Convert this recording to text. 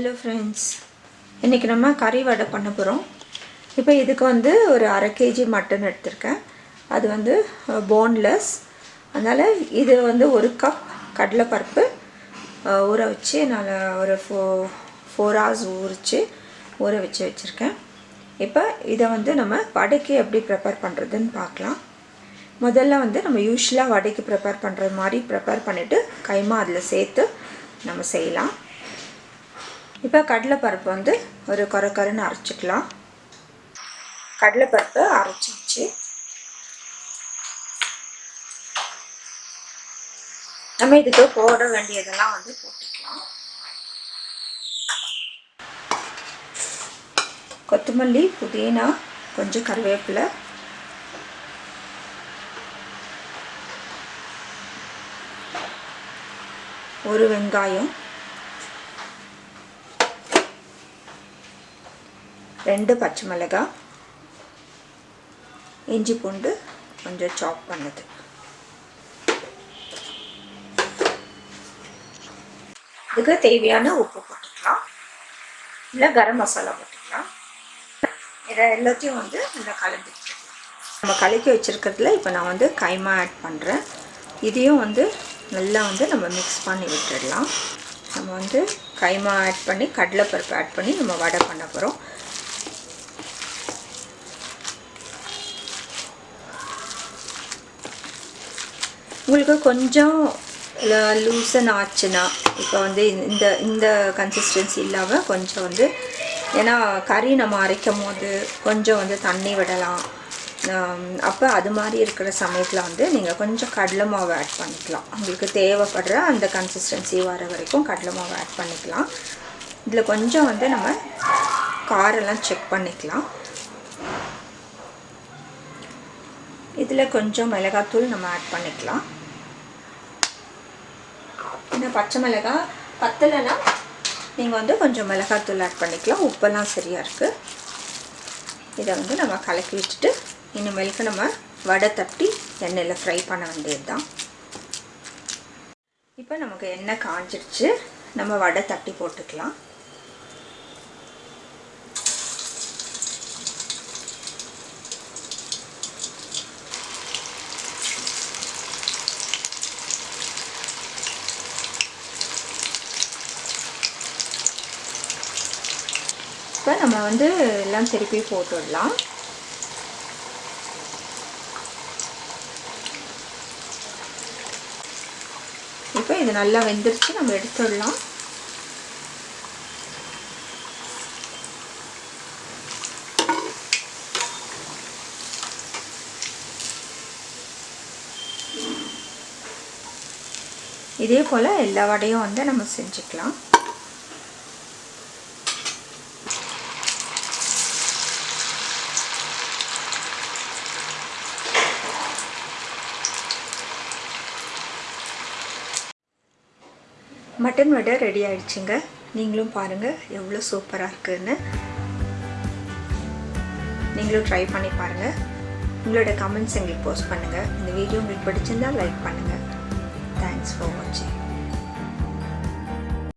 Hello friends இன்றைக்கி நம்ம கறி வடை பண்ண போகிறோம் இப்போ இதுக்கு வந்து ஒரு அரை கேஜி மட்டன் எடுத்திருக்கேன். அது வந்து போன்லெஸ் அதனால் இது வந்து ஒரு கப் கடலைப்பருப்பு ஊற வச்சு நான் ஒரு ஃபோ ஃபோர் ஹவர்ஸ் ஊறிச்சு ஊற வச்சு வச்சுருக்கேன். இப்போ இதை வந்து நம்ம வடைக்கு எப்படி ப்ரிப்பேர் பண்ணுறதுன்னு பார்க்கலாம் முதல்ல வந்து நம்ம யூஸ்வலாக வடைக்கு ப்ரிப்பேர் பண்ணுற மாதிரி ப்ரிப்பேர் பண்ணிவிட்டு கைமா அதில் சேர்த்து நம்ம செய்யலாம். இப்போ கடலைப்பருப்பு வந்து ஒரு கொர கொரன்னு அரைச்சிக்கலாம். கடலைப்பருப்பு அரைச்சிச்சு. நம்ம இதுக்கு போட வேண்டியதெல்லாம் வந்து போட்டுக்கலாம். கொத்தமல்லி புதினா கொஞ்சம் கருவேப்பிலை. ஒரு வெங்காயம். ரெண்டு பச்சை மிளகாய் இஞ்சி பூண்டு கொஞ்சம் சாப் பண்ணது. இதுக்கு தேவையான உப்பு போட்டுக்கலாம். இல்லை கரம் மசாலா போட்டுக்கலாம். இதை எல்லாத்தையும் வந்து நல்லா கலந்துக்கலாம் நம்ம கலக்கி வச்சுருக்கிறதுல இப்போ நான் வந்து கைமா ஆட் பண்ணுறேன் இதையும் வந்து நல்லா வந்து நம்ம மிக்ஸ் பண்ணி விட்டுடலாம். நம்ம வந்து கைமா ஆட் பண்ணி கடலைப்பருப்பு ஆட் பண்ணி நம்ம வடை பண்ண போகிறோம் உங்களுக்கு கொஞ்சம் லூசன் ஆச்சுன்னா இப்போ வந்து இந்த இந்த கன்சிஸ்டன்சி இல்லாமல் கொஞ்சம் வந்து ஏன்னா கறி நம்ம அரைக்கும் போது கொஞ்சம் வந்து தண்ணி விடலாம். அப்போ அது மாதிரி இருக்கிற சமயத்தில் வந்து நீங்கள் கொஞ்சம் கடலை மாவு ஆட் பண்ணிக்கலாம். உங்களுக்கு தேவைப்படுற அந்த கன்சிஸ்டன்சி வர வரைக்கும் கடலை மாவு ஆட் பண்ணிக்கலாம். இதில் கொஞ்சம் வந்து நம்ம காரெல்லாம் செக் பண்ணிக்கலாம். இதில் கொஞ்சம் மிளகாத்தூள் நம்ம ஆட் பண்ணிக்கலாம். சின்ன பச்சை மிளகாய் பத்தலைன்னா நீங்கள் வந்து கொஞ்சம் மிளகாத்தூள் ஆட் பண்ணிக்கலாம். உப்பெல்லாம் சரியாக இருக்குது இதை வந்து நம்ம கலக்கி வச்சுட்டு இனிமேலுக்கு நம்ம வடை தட்டி எண்ணெயில் ஃப்ரை பண்ண வேண்டியது தான் இப்போ நமக்கு எண்ணெய் காஞ்சிடுச்சு நம்ம வடை தட்டி போட்டுக்கலாம். இப்போ நம்ம வந்து எல்லாம் திருப்பி போட்டுடலாம். இப்போ இது நல்லா வெந்துருச்சு நம்ம எடுத்துடலாம். இதே போல் எல்லா வடையும் வந்து நம்ம செஞ்சுக்கலாம். மட்டன் வடை ரெடி ஆயிடுச்சுங்க. நீங்களும் பாருங்கள் எவ்வளோ சூப்பராக இருக்குதுன்னு நீங்களும் ட்ரை பண்ணி பாருங்கள் உங்களோட கமெண்ட்ஸ் எங்களுக்கு போஸ்ட் பண்ணுங்கள் இந்த வீடியோ உங்களுக்கு பிடிச்சிருந்தால் லைக் பண்ணுங்கள் தேங்க்ஸ் ஃபார் வாட்சிங்